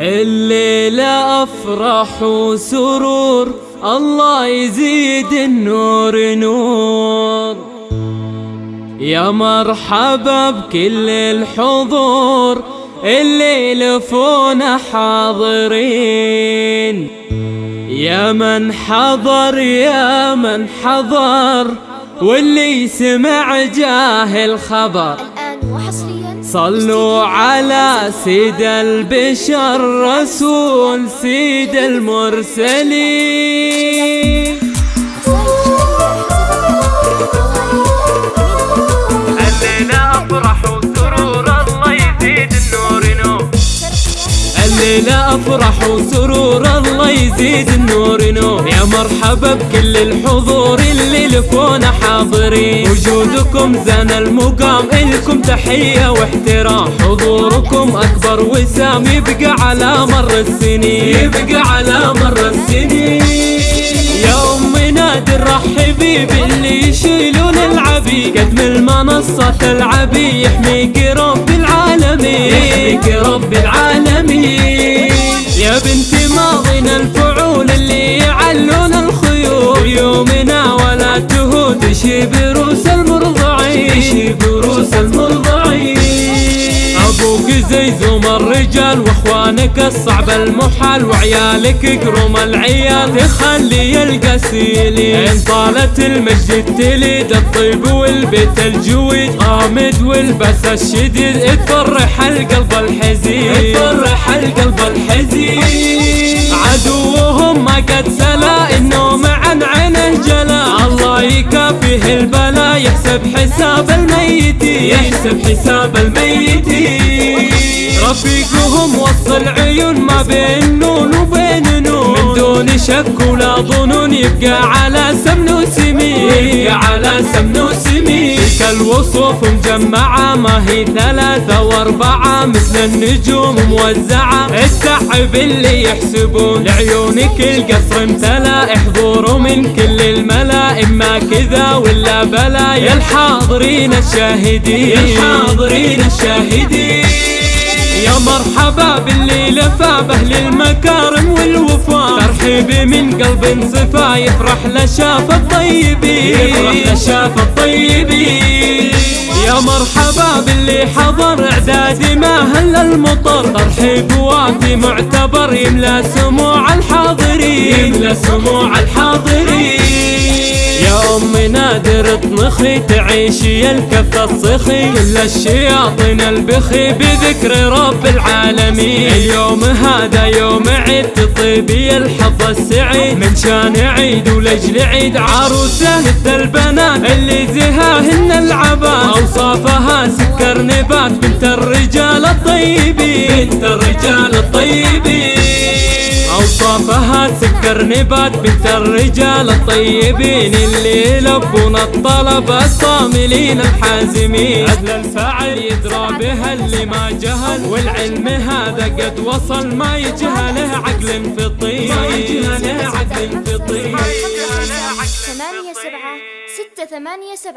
الليلة أفرح وسرور الله يزيد النور نور. يا مرحبا بكل الحضور اللي لفونا حاضرين. يا من حضر يا من حضر واللي سمع جاه الخبر. وحصريا. صلوا على سيد البشر رسول سيد المرسلين. الليلة أفرح وسرور الله يزيد النور نور الليلة أفرح وسرور يزيد النور نور. يا مرحبا بكل الحضور اللي لكونا حاضرين. وجودكم زان المقام إلكم تحية واحترام. حضوركم أكبر وسام يبقى على مر السنين. يبقى على مر السنين. يا أم نادر رحبي باللي يشيلون العبي. قد من المنصة العبي يحميك رب العالمين. يحميك رب العالمين. يا بنتي يومنا ولا تهود شي بروس المرضعين شي بروس المرضعين أبوك زي زوم الرجال وأخوانك الصعب المحال وعيالك قروم العيال. تخلي القسيلين إن طالت المجد تليد الطيب والبيت الجويد. غامد والبس الشديد. تفرح القلب الحزين. تفرح القلب الحزين. عدوهم ما قد سلا. النوم الميتين يحسب حساب الميتين رفيقهم وصل عيون ما بين نون وبين نون. من دون شك ولا ظنون يبقى على سمن وسمين. يبقى على سمن الوصوف مجمعة ما هي ثلاثة واربعة مثل النجوم موزعة. التعب اللي يحسبون لعيونك القصر امتلأ. احضروا من كل الملأ إما كذا ولا بلا يا الحاضرين الشاهدين. يا الحاضرين الشاهدين. يا مرحبا باللي لفى بأهل المكارم والوفاء. ترحيبي من قلب صفا يفرح لشاف الطيبين. يفرح لشاف الطيبين. مرحبا باللي حضر إعدادي ما هل المطر؟ ترحيب وافي معتبر يملا سموع الحاضرين. يملا سموع الحاضرين. يا ام نادر اطنخي تعيشي الكف الصخي. كل الشياطين البخي بذكر رب العالمين. اليوم هذا يوم عيد تطيبي الحظ السعيد من شان عيد ولجل عيد عروسه البنات. اللي زهاهن العبات أوصافها سكر نبات. بنت الرجال الطيبين. بنت الرجال الطيبين. اوصافها سكر نبات بنت الرجال الطيبين اللي يلبون الطلب الصاملين الحازمين. عدل الفاعل يدرى بها اللي ما جهل والعلم هذا قد وصل ما يجهله عقل فطين. ما يجهله عقل فطين. ثمانية سبعة ستة ثمانية سبعة.